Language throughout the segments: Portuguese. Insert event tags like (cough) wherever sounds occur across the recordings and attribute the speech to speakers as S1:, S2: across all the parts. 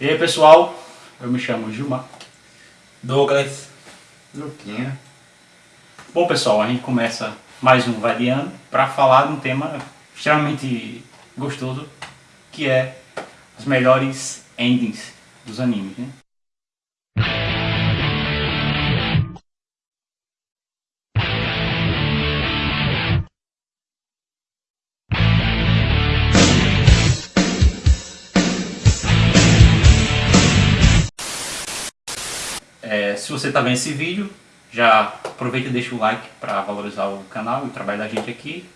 S1: E aí pessoal, eu me chamo Gilmar.
S2: Douglas.
S3: Luquinha.
S1: Bom pessoal, a gente começa mais um Variando para falar de um tema extremamente gostoso, que é os melhores endings dos animes. Né? Se você está vendo esse vídeo, já aproveita e deixa o like para valorizar o canal e o trabalho da gente aqui.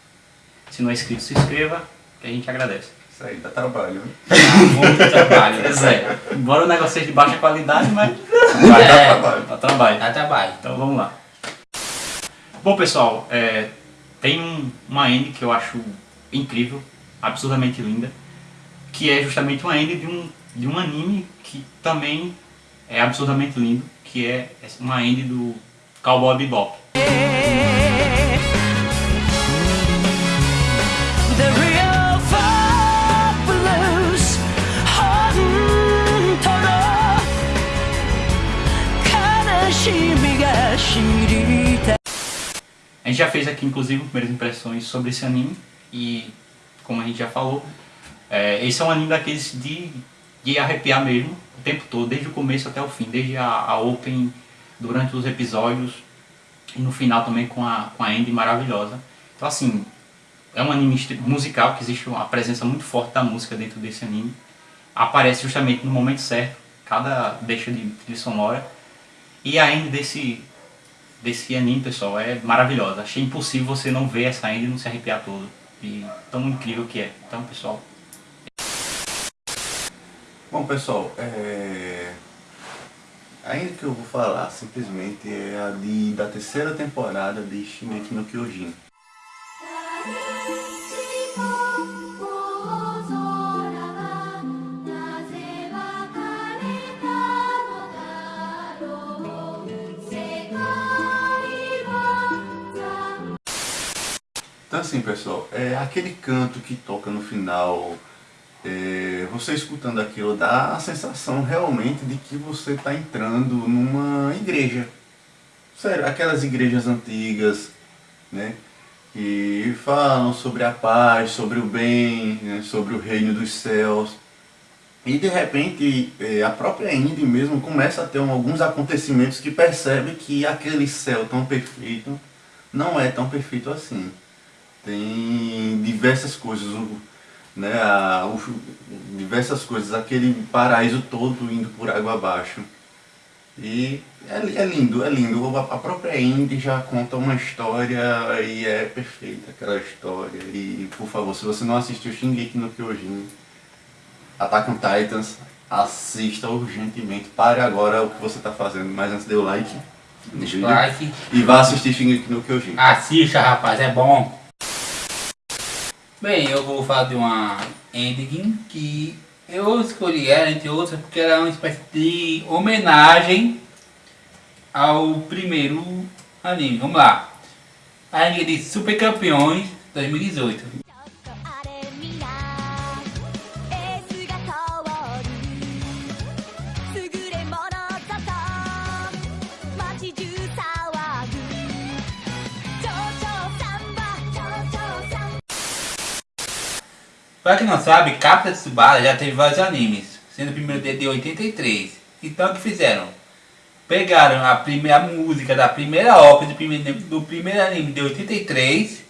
S1: Se não é inscrito, se inscreva, que a gente agradece.
S3: Isso aí dá trabalho, hein?
S2: Muito trabalho.
S1: Pois é, embora o negócio seja de baixa qualidade, mas
S3: Vai dar
S2: É.
S3: trabalho.
S1: dá trabalho.
S2: Dá trabalho.
S1: Então vamos lá. Bom pessoal, é, tem um- uma end que eu acho incrível, absurdamente linda, que é justamente uma end de um, de um anime que também é absurdamente lindo, que é uma end do Cowboy Bebop. A gente já fez aqui, inclusive, primeiras impressões sobre esse anime. E, como a gente já falou, é, esse é um anime daqueles de de arrepiar mesmo, o tempo todo, desde o começo até o fim, desde a, a open, durante os episódios e no final também com a, com a ending maravilhosa. Então, assim, é um anime musical, que existe uma presença muito forte da música dentro desse anime. Aparece justamente no momento certo, cada deixa de trilha sonora. E a end desse, desse anime, pessoal, é maravilhosa. Achei impossível você não ver essa end e não se arrepiar todo. E tão incrível que é. Então, pessoal,
S3: Bom pessoal, é... ainda que eu vou falar simplesmente é a de, da terceira temporada de Shingeki no Kyojin. Então assim pessoal, é aquele canto que toca no final é, você escutando aquilo dá a sensação realmente de que você está entrando numa igreja. Sério, aquelas igrejas antigas, né? Que falam sobre a paz, sobre o bem, né, sobre o reino dos céus. E de repente é, a própria Indy mesmo começa a ter alguns acontecimentos que percebe que aquele céu tão perfeito não é tão perfeito assim tem diversas coisas, né, a- o- diversas coisas, aquele paraíso todo indo por água abaixo. E é, é lindo, é lindo. A a própria Indy já conta uma história e é perfeita aquela história. E por favor, se você não assistiu Shingeki no Kyojin, Attack on Titans, assista urgentemente. Pare agora o que você está fazendo, mas antes dê o like. no vídeo
S2: Like.
S3: E vá assistir Shingeki no Kyojin.
S2: Assista, rapaz, é bom. Bem, eu vou falar de uma ending que eu escolhi ela, entre outras, porque ela é uma espécie de homenagem ao primeiro anime. Vamos lá. A ending de Super Campeões 2018. Pra quem não sabe, Capta Tsubasa já teve vários animes, sendo o primeiro dele de 83. Então o que fizeram? Pegaram a primeira música da primeira ópera do primeiro, do primeiro anime de 83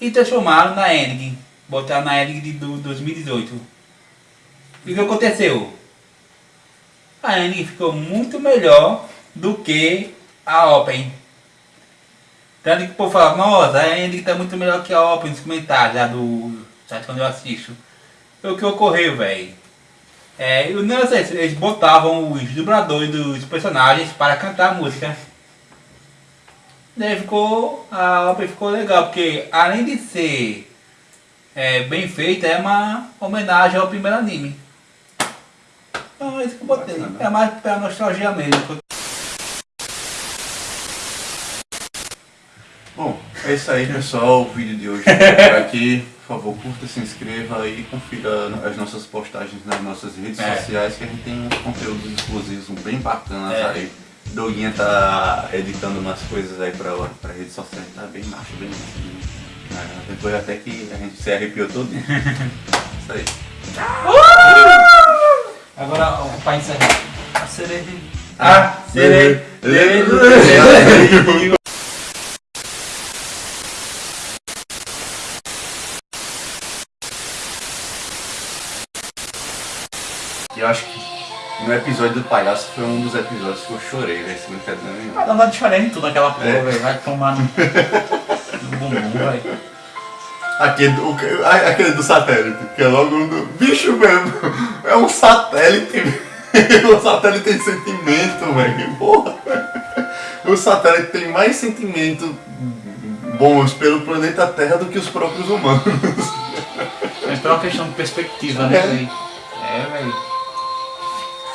S2: e transformaram na ending. Botaram na ending de, do 2018. E o que aconteceu? A ending ficou muito melhor do que a open. Tanto que o povo fala, nossa, a ending tá muito melhor que a open nos comentários lá do site quando eu assisto. Foi o que ocorreu, velho. É, não sei, eles botavam os dubladores dos personagens para cantar a música. Daí ficou. A obra ficou legal, porque além de ser é, bem feita, é uma homenagem ao primeiro anime. Então é isso que eu botei.
S3: Bacana.
S2: É mais pra nostalgia mesmo.
S3: Bom, É isso aí, pessoal. O vídeo de hoje é por aqui. Por favor, curta, se inscreva e confira as nossas postagens nas nossas redes
S2: É.
S3: sociais, que a gente tem uns conteúdos exclusivos bem bacanas
S2: É.
S3: aí. Doguinha tá editando umas coisas aí pra, pra rede social, tá bem macho, bem macho. É, depois até que a gente se arrepiou todo. (laughs) isso aí.
S2: Agora, ó, pra encerrar. A cereja.
S3: Ah,
S2: serei. (laughs)
S3: E eu acho que no episódio do palhaço foi um dos episódios que eu chorei, velho, sem brincadeira nenhuma.
S1: Vai dar vontade de chorar em tudo naquela porra,
S3: É.
S1: velho. Vai tomar no, no bumbum, velho.
S3: Aquele, o, a- aquele do satélite, que é logo um do. Bicho mesmo! É um satélite. (laughs) o satélite tem sentimento, velho. Porra! O satélite tem mais sentimento bons pelo planeta Terra do que os próprios humanos.
S1: Mas uma questão de perspectiva, né,
S3: É.
S1: velho? É, velho.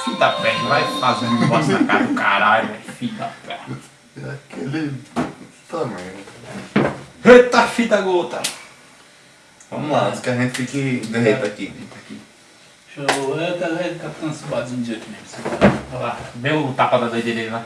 S1: Filho da perna, vai fazendo um negócio na cara do caralho, velho. Filho da perna.
S3: Aquele. Também.
S1: Eita, fita gota.
S3: Vamos lá, antes que a gente fique derreta aqui.
S2: Show. Eu quero ver Capitão Subazinho de jeito mesmo.
S1: Olha lá, vê o tapa da doideira dele lá.